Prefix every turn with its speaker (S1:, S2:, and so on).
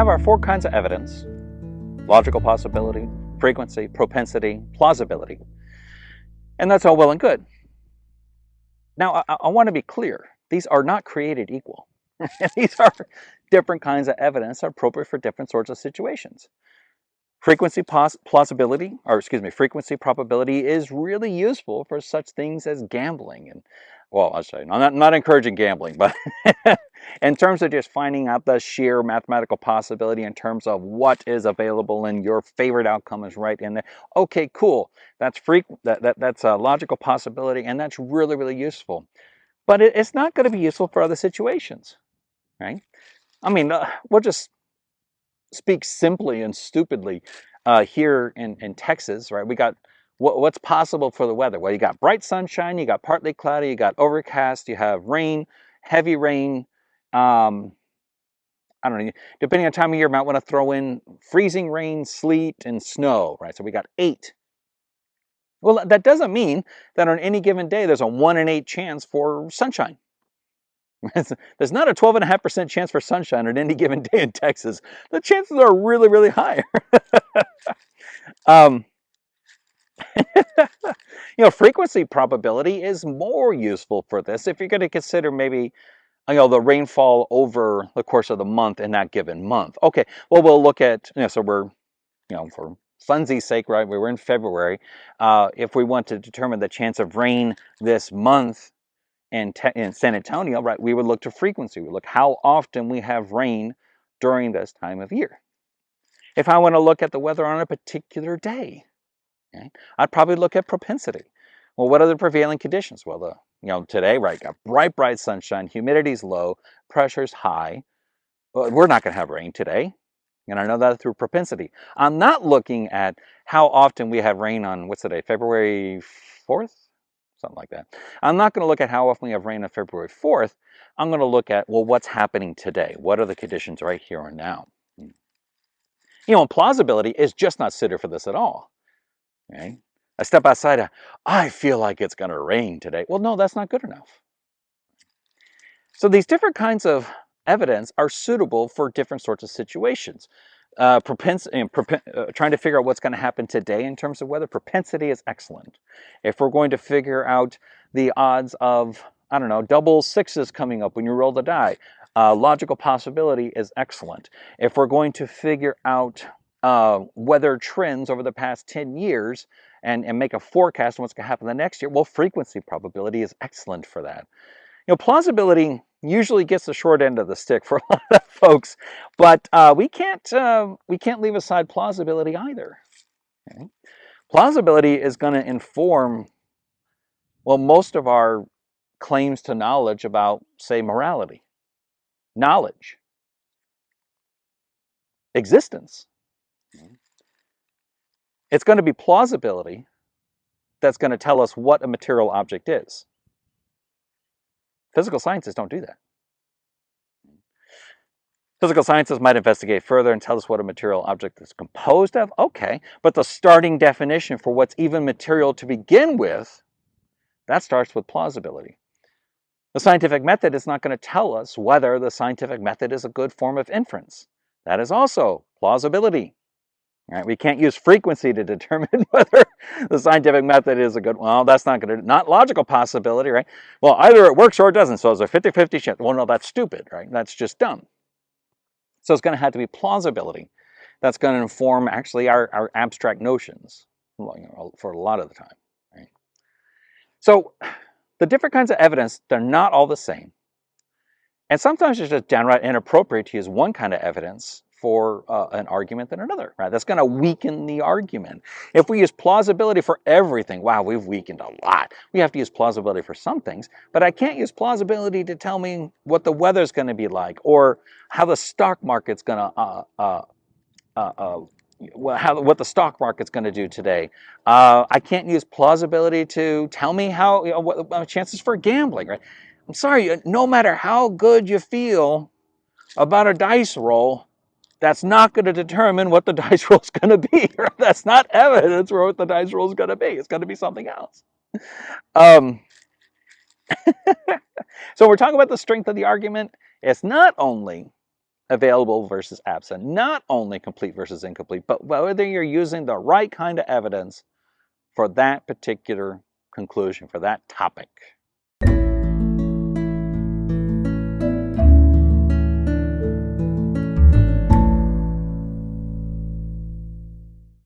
S1: have our four kinds of evidence, logical possibility, frequency, propensity, plausibility. And that's all well and good. Now, I, I want to be clear. These are not created equal. These are different kinds of evidence appropriate for different sorts of situations. Frequency plausibility, or excuse me, frequency probability is really useful for such things as gambling and well, I'm not, not encouraging gambling, but in terms of just finding out the sheer mathematical possibility in terms of what is available and your favorite outcome is right in there. Okay, cool. That's free, that, that, that's a logical possibility and that's really, really useful. But it, it's not going to be useful for other situations, right? I mean, uh, we'll just speak simply and stupidly uh, here in, in Texas, right? We got what's possible for the weather? Well, you got bright sunshine, you got partly cloudy, you got overcast, you have rain, heavy rain. Um, I don't know, depending on time of year, might want to throw in freezing rain, sleet, and snow, right? So we got eight. Well, that doesn't mean that on any given day there's a one in eight chance for sunshine. there's not a 12.5% chance for sunshine on any given day in Texas. The chances are really, really high. um, you know, frequency probability is more useful for this if you're going to consider maybe you know the rainfall over the course of the month in that given month. Okay, well we'll look at you know so we're you know for funsies sake, right? We were in February. Uh, if we want to determine the chance of rain this month in, in San Antonio, right, we would look to frequency. We look how often we have rain during this time of year. If I want to look at the weather on a particular day, Okay? I'd probably look at propensity. Well, what are the prevailing conditions? Well, the you know today, right, got bright, bright sunshine, humidity's low, pressure's high. But we're not going to have rain today, and I know that through propensity. I'm not looking at how often we have rain on what's the day, February 4th, something like that. I'm not going to look at how often we have rain on February 4th. I'm going to look at well, what's happening today? What are the conditions right here and now? Hmm. You know, plausibility is just not suited for this at all. Okay? I step outside, I feel like it's going to rain today. Well, no, that's not good enough. So these different kinds of evidence are suitable for different sorts of situations. Uh, propensity, uh, trying to figure out what's going to happen today in terms of weather, propensity is excellent. If we're going to figure out the odds of, I don't know, double sixes coming up when you roll the die, uh, logical possibility is excellent. If we're going to figure out uh, weather trends over the past 10 years and, and make a forecast on what's going to happen the next year, well, frequency probability is excellent for that. You know, plausibility usually gets the short end of the stick for a lot of folks, but uh, we can't uh, we can't leave aside plausibility either. Okay? Plausibility is going to inform well most of our claims to knowledge about, say, morality, knowledge, existence. Mm-hmm. It's going to be plausibility that's going to tell us what a material object is. Physical sciences don't do that. Physical sciences might investigate further and tell us what a material object is composed of. Okay, but the starting definition for what's even material to begin with, that starts with plausibility. The scientific method is not going to tell us whether the scientific method is a good form of inference. That is also plausibility. Right? We can't use frequency to determine whether the scientific method is a good Well, that's not going to, not logical possibility, right? Well, either it works or it doesn't. So it's a 50-50 chance. Well, no, that's stupid, right? That's just dumb. So it's going to have to be plausibility. That's going to inform actually our, our abstract notions for a lot of the time, right? So the different kinds of evidence, they're not all the same. And sometimes it's just downright inappropriate to use one kind of evidence for uh, an argument than another, right? That's going to weaken the argument. If we use plausibility for everything, wow, we've weakened a lot. We have to use plausibility for some things, but I can't use plausibility to tell me what the weather's going to be like or how the stock market's going to, uh, uh, uh, uh how, what the stock market's going to do today. Uh, I can't use plausibility to tell me how, you know, what, what chances for gambling, right? I'm sorry, no matter how good you feel about a dice roll, that's not going to determine what the dice roll is going to be. That's not evidence for what the dice roll is going to be. It's going to be something else. Um, so we're talking about the strength of the argument. It's not only available versus absent. Not only complete versus incomplete, but whether you're using the right kind of evidence for that particular conclusion, for that topic.